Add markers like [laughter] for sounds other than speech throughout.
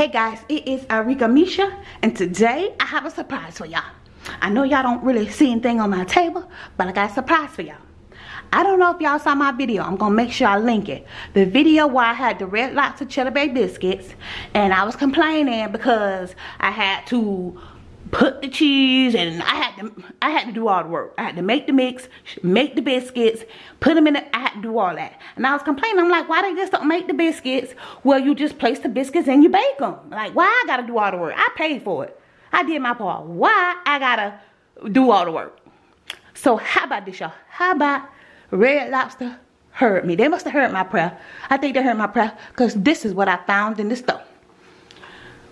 Hey guys, it is Arika Misha and today I have a surprise for y'all. I know y'all don't really see anything on my table, but I got a surprise for y'all. I don't know if y'all saw my video. I'm to make sure I link it. The video where I had the Red Lobster Cheddar Bay Biscuits and I was complaining because I had to put the cheese and I had to I had to do all the work. I had to make the mix, make the biscuits, put them in the, I had to do all that. And I was complaining, I'm like, why they just don't make the biscuits? Well, you just place the biscuits and you bake them. Like, why I gotta do all the work? I paid for it. I did my part. Why I gotta do all the work? So how about this, y'all? How about Red Lobster heard me? They must have heard my prayer. I think they heard my prayer because this is what I found in the store.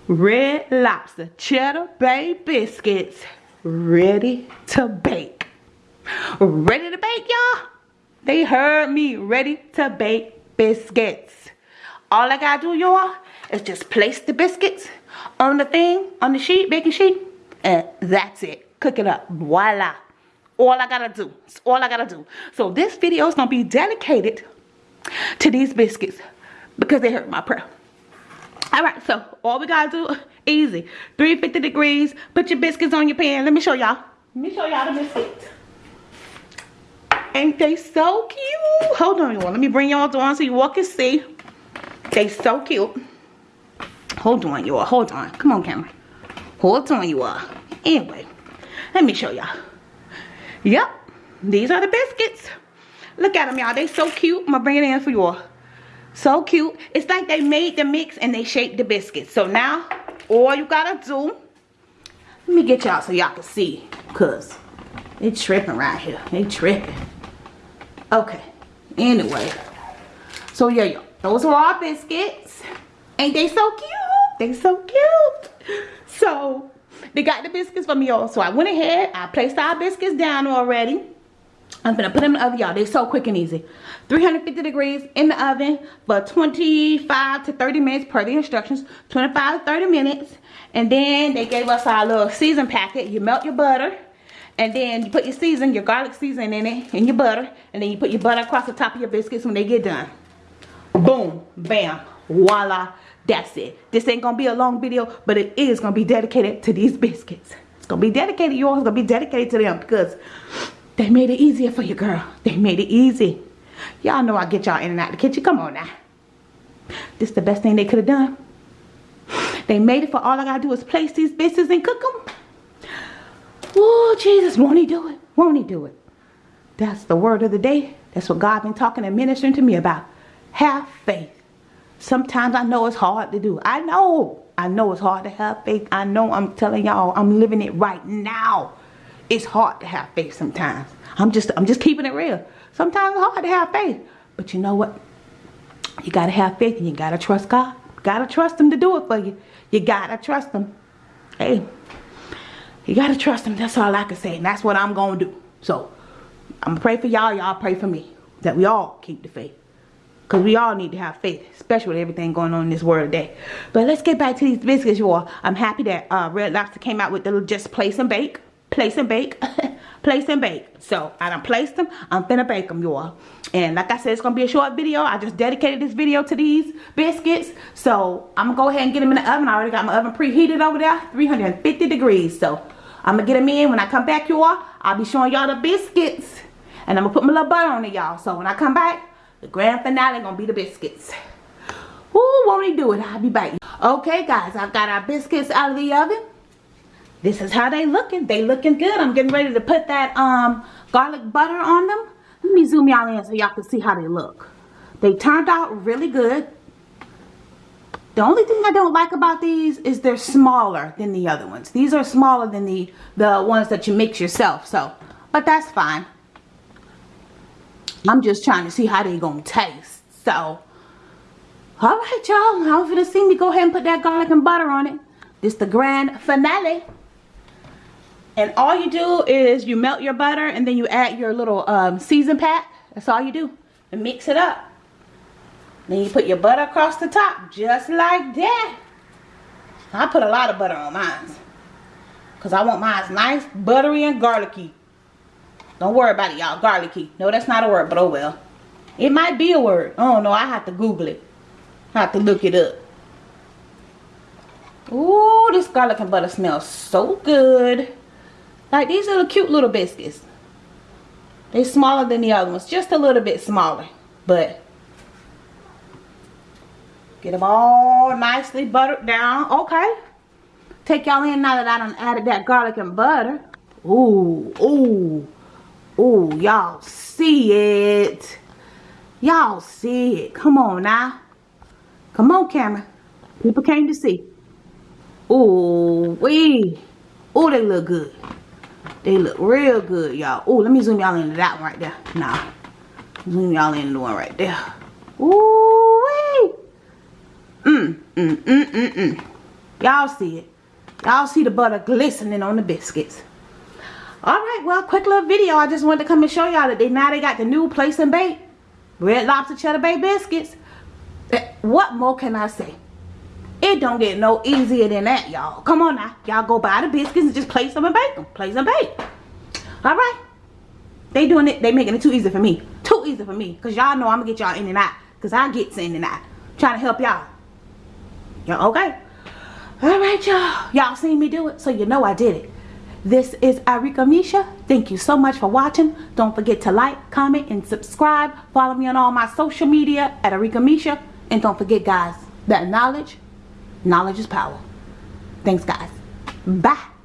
Red Lobster Cheddar Bay Biscuits ready to bake. Ready to bake, y'all? They heard me ready to bake biscuits. All I gotta do, y'all, is just place the biscuits on the thing, on the sheet, baking sheet, and that's it. Cook it up. Voila. All I gotta do. It's all I gotta do. So this video is gonna be dedicated to these biscuits because they heard my prayer all right so all we gotta do [laughs] easy. 350 degrees put your biscuits on your pan. Let me show y'all. Let me show y'all the biscuits. Ain't they so cute? Hold on y'all. Let me bring y'all on so you all can see. They so cute. Hold on y'all. Hold on. Come on camera. Hold on you all anyway let me show y'all. Yep these are the biscuits. Look at them y'all. They so cute. I'm gonna bring it in for y'all so cute. It's like they made the mix and they shaped the biscuits. So now, all you gotta do, let me get y'all so y'all can see. Cause they tripping right here. They tripping. Okay. Anyway. So yeah, yeah. Those are our biscuits. Ain't they so cute? They so cute. So they got the biscuits for me all. So I went ahead. I placed our biscuits down already. I'm gonna put them in the oven, y'all. They're so quick and easy. 350 degrees in the oven for 25 to 30 minutes per the instructions. 25 to 30 minutes. And then they gave us our little season packet. You melt your butter. And then you put your season, your garlic season in it, and your butter. And then you put your butter across the top of your biscuits when they get done. Boom. Bam. Voila. That's it. This ain't gonna be a long video, but it is gonna be dedicated to these biscuits. It's gonna be dedicated, y'all. It's gonna be dedicated to them because they made it easier for you, girl. They made it easy. Y'all know I get y'all in and out the kitchen. Come on now. This the best thing they could have done. They made it for all I gotta do is place these bitches and cook them. Oh, Jesus, won't he do it? Won't he do it? That's the word of the day. That's what God been talking and ministering to me about. Have faith. Sometimes I know it's hard to do. I know. I know it's hard to have faith. I know I'm telling y'all I'm living it right now it's hard to have faith sometimes. I'm just I'm just keeping it real. Sometimes it's hard to have faith. But you know what? You gotta have faith and you gotta trust God. gotta trust him to do it for you. You gotta trust him. Hey, you gotta trust him. That's all I can say. And that's what I'm gonna do. So I'm gonna pray for y'all. Y'all pray for me. That we all keep the faith. Because we all need to have faith, especially with everything going on in this world today. But let's get back to these biscuits, y'all. I'm happy that uh, Red Lobster came out with the just place and bake place and bake. [laughs] Place and bake. So i done placed them. I'm finna bake them y'all. And like i said it's gonna be a short video. I just dedicated this video to these biscuits. So i'm gonna go ahead and get them in the oven. I already got my oven preheated over there 350 degrees. So i'm gonna get them in. When i come back y'all i'll be showing y'all the biscuits. And i'm gonna put my little butter on it y'all. So when i come back the grand finale gonna be the biscuits. Ooh, won't he do it? I'll be back okay guys i've got our biscuits out of the oven this is how they looking they looking good i'm getting ready to put that um garlic butter on them let me zoom y'all in so y'all can see how they look they turned out really good the only thing I don't like about these is they're smaller than the other ones. These are smaller than the, the ones that you mix yourself. So, but that's fine. I'm just trying to see how they gonna taste. So, all right, y'all. I'm gonna see me go ahead and put that garlic and butter on it. This the grand finale. And all you do is you melt your butter and then you add your little um, season pack. That's all you do. And mix it up. Then you put your butter across the top just like that. I put a lot of butter on mine. Because I want mine nice, buttery, and garlicky. Don't worry about it, y'all. Garlicky. No, that's not a word, but oh well. It might be a word. Oh no, I have to Google it. I have to look it up. Ooh, this garlic and butter smells so good. Like these little cute little biscuits. They're smaller than the other ones. Just a little bit smaller. But get them all nicely buttered down. Okay. Take y'all in now that I done added that garlic and butter. Ooh, ooh, ooh, y'all see it. Y'all see it. Come on now. Come on, camera. People came to see. Ooh, wee. Ooh, they look good. They look real good, y'all. Oh, let me zoom y'all into that one right there. Nah. Zoom y'all into the one right there. Ooh, wee. Mm, mm, mm, mm, mm. Y'all see it. Y'all see the butter glistening on the biscuits. Alright, well, quick little video. I just wanted to come and show y'all that they now they got the new place and bake. Red Lobster Cheddar Bay Biscuits. Eh, what more can I say? It don't get no easier than that, y'all. Come on now. Y'all go buy the biscuits and just place them and bake them. Place and bake. Alright. They doing it. They making it too easy for me. Too easy for me. Because y'all know I'm going to get y'all in and out. Because I get in and out. Trying to help y'all. Y'all okay? Alright, y'all. Y'all seen me do it. So you know I did it. This is Arika Misha. Thank you so much for watching. Don't forget to like, comment, and subscribe. Follow me on all my social media at Arika Misha. And don't forget, guys, that knowledge, knowledge is power. Thanks, guys. Bye.